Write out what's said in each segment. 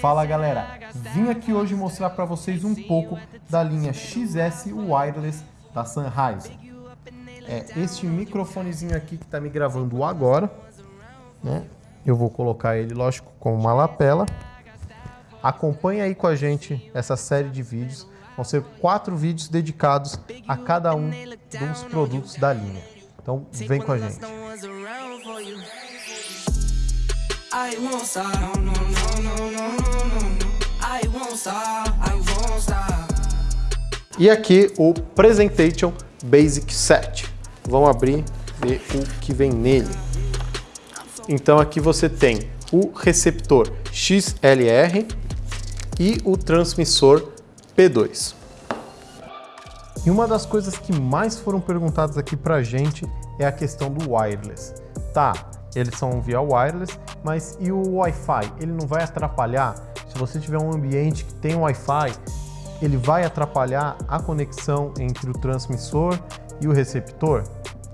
Fala galera, vim aqui hoje mostrar para vocês um pouco da linha XS Wireless da Sennheiser. É este microfonezinho aqui que está me gravando agora, né? Eu vou colocar ele, lógico, com uma lapela. Acompanhe aí com a gente essa série de vídeos. Vão ser quatro vídeos dedicados a cada um dos produtos da linha. Então vem com a gente. I won't. E aqui o Presentation Basic Set. Vamos abrir ver o que vem nele. Então aqui você tem o receptor XLR e o transmissor P2. E uma das coisas que mais foram perguntadas aqui pra gente é a questão do wireless. Tá, eles são via wireless, mas e o Wi-Fi? Ele não vai atrapalhar? Se você tiver um ambiente que tem Wi-Fi, ele vai atrapalhar a conexão entre o transmissor e o receptor?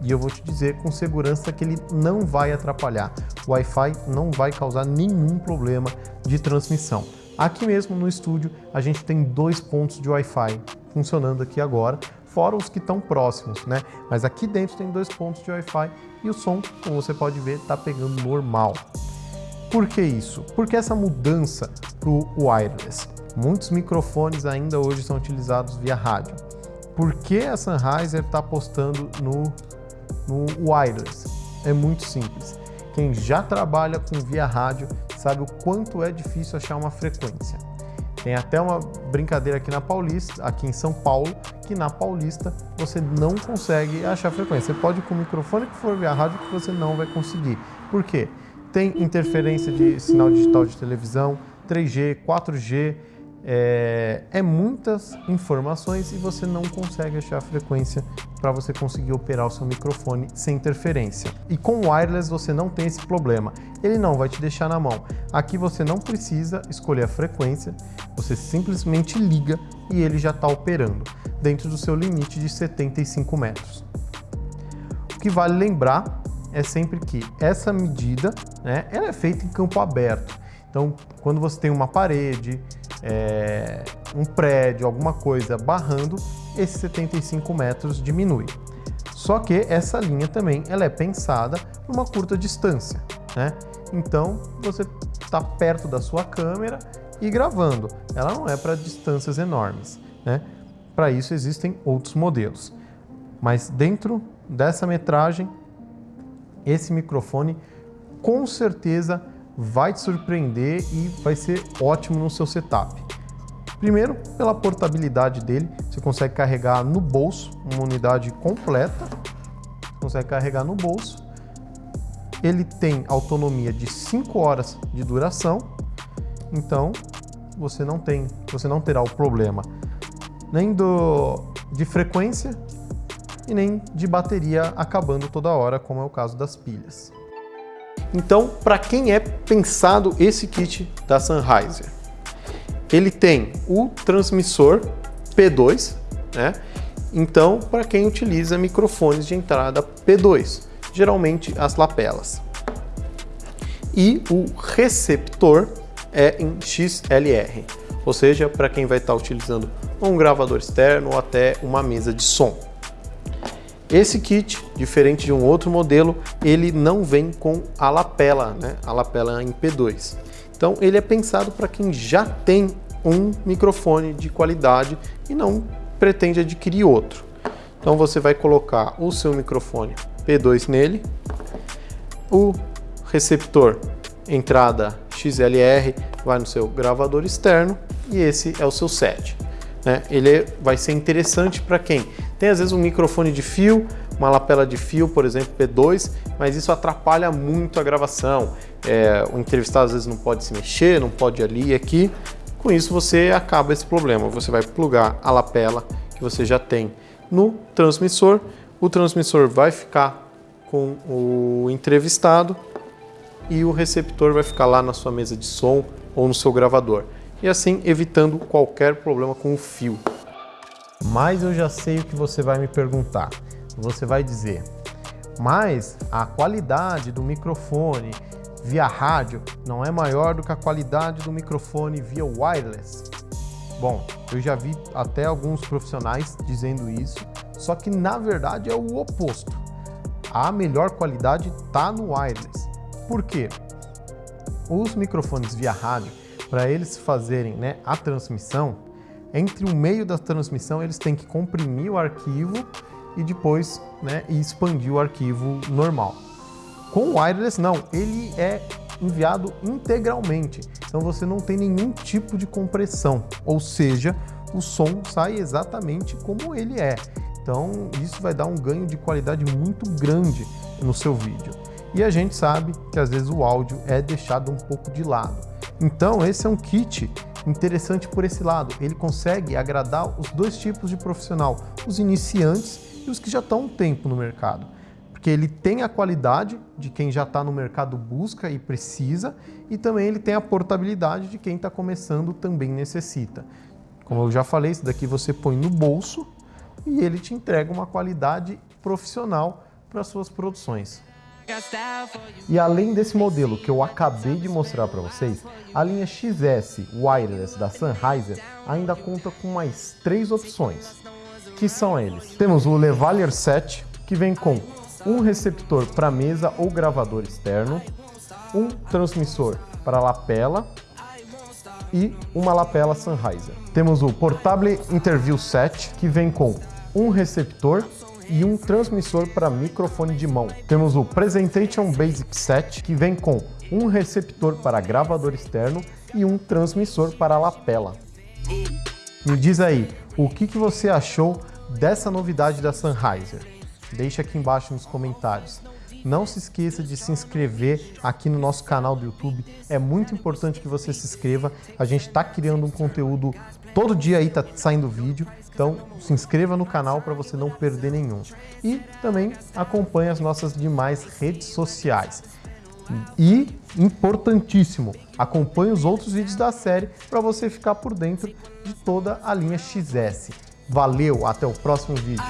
E eu vou te dizer com segurança que ele não vai atrapalhar. O Wi-Fi não vai causar nenhum problema de transmissão. Aqui mesmo no estúdio a gente tem dois pontos de Wi-Fi funcionando aqui agora, fora os que estão próximos, né? Mas aqui dentro tem dois pontos de Wi-Fi e o som, como você pode ver, está pegando normal. Por que isso? Porque essa mudança para o wireless? Muitos microfones ainda hoje são utilizados via rádio. Por que a Sennheiser está apostando no, no wireless? É muito simples. Quem já trabalha com via rádio sabe o quanto é difícil achar uma frequência. Tem até uma brincadeira aqui na Paulista, aqui em São Paulo, que na Paulista você não consegue achar frequência. Você pode ir com o microfone que for via rádio que você não vai conseguir. Por quê? Tem interferência de sinal digital de televisão, 3G, 4G, é, é, muitas informações e você não consegue achar a frequência para você conseguir operar o seu microfone sem interferência. E com o wireless você não tem esse problema, ele não vai te deixar na mão. Aqui você não precisa escolher a frequência, você simplesmente liga e ele já está operando, dentro do seu limite de 75 metros. O que vale lembrar é sempre que essa medida né, ela é feita em campo aberto, então, quando você tem uma parede, é, um prédio, alguma coisa barrando, esses 75 metros diminui. Só que essa linha também ela é pensada numa curta distância, né? Então, você está perto da sua câmera e gravando. Ela não é para distâncias enormes, né? Para isso existem outros modelos. Mas dentro dessa metragem, esse microfone com certeza vai te surpreender e vai ser ótimo no seu setup. Primeiro, pela portabilidade dele, você consegue carregar no bolso, uma unidade completa, consegue carregar no bolso. Ele tem autonomia de 5 horas de duração, então você não tem, você não terá o problema nem do, de frequência e nem de bateria acabando toda hora, como é o caso das pilhas. Então, para quem é pensado esse kit da Sennheiser? Ele tem o transmissor P2, né? Então, para quem utiliza microfones de entrada P2, geralmente as lapelas. E o receptor é em XLR, ou seja, para quem vai estar tá utilizando um gravador externo ou até uma mesa de som. Esse kit, diferente de um outro modelo, ele não vem com a lapela, né? a lapela em P2. Então ele é pensado para quem já tem um microfone de qualidade e não pretende adquirir outro. Então você vai colocar o seu microfone P2 nele, o receptor entrada XLR vai no seu gravador externo e esse é o seu set. Né? Ele vai ser interessante para quem tem às vezes um microfone de fio, uma lapela de fio, por exemplo, P2, mas isso atrapalha muito a gravação. É, o entrevistado às vezes não pode se mexer, não pode ali e aqui. Com isso você acaba esse problema. Você vai plugar a lapela que você já tem no transmissor. O transmissor vai ficar com o entrevistado e o receptor vai ficar lá na sua mesa de som ou no seu gravador e assim evitando qualquer problema com o fio. Mas eu já sei o que você vai me perguntar. Você vai dizer, mas a qualidade do microfone via rádio não é maior do que a qualidade do microfone via wireless? Bom, eu já vi até alguns profissionais dizendo isso, só que na verdade é o oposto. A melhor qualidade está no wireless. Por quê? Os microfones via rádio, para eles fazerem né, a transmissão, entre o meio da transmissão eles têm que comprimir o arquivo e depois né, expandir o arquivo normal. Com o wireless não, ele é enviado integralmente, então você não tem nenhum tipo de compressão, ou seja, o som sai exatamente como ele é. Então isso vai dar um ganho de qualidade muito grande no seu vídeo. E a gente sabe que às vezes o áudio é deixado um pouco de lado. Então esse é um kit interessante por esse lado. Ele consegue agradar os dois tipos de profissional, os iniciantes e os que já estão um tempo no mercado. Porque ele tem a qualidade de quem já está no mercado busca e precisa, e também ele tem a portabilidade de quem está começando também necessita. Como eu já falei, isso daqui você põe no bolso e ele te entrega uma qualidade profissional para suas produções. E além desse modelo que eu acabei de mostrar para vocês, a linha XS Wireless da Sennheiser ainda conta com mais três opções, que são eles. Temos o Levalier 7, que vem com um receptor para mesa ou gravador externo, um transmissor para lapela e uma lapela Sennheiser. Temos o Portable Interview 7, que vem com um receptor e um transmissor para microfone de mão. Temos o Presentation Basic 7, que vem com um receptor para gravador externo e um transmissor para lapela. Me diz aí, o que, que você achou dessa novidade da Sennheiser? Deixa aqui embaixo nos comentários. Não se esqueça de se inscrever aqui no nosso canal do YouTube. É muito importante que você se inscreva. A gente está criando um conteúdo todo dia aí, tá saindo vídeo. Então se inscreva no canal para você não perder nenhum. E também acompanhe as nossas demais redes sociais. E, importantíssimo, acompanhe os outros vídeos da série para você ficar por dentro de toda a linha XS. Valeu, até o próximo vídeo.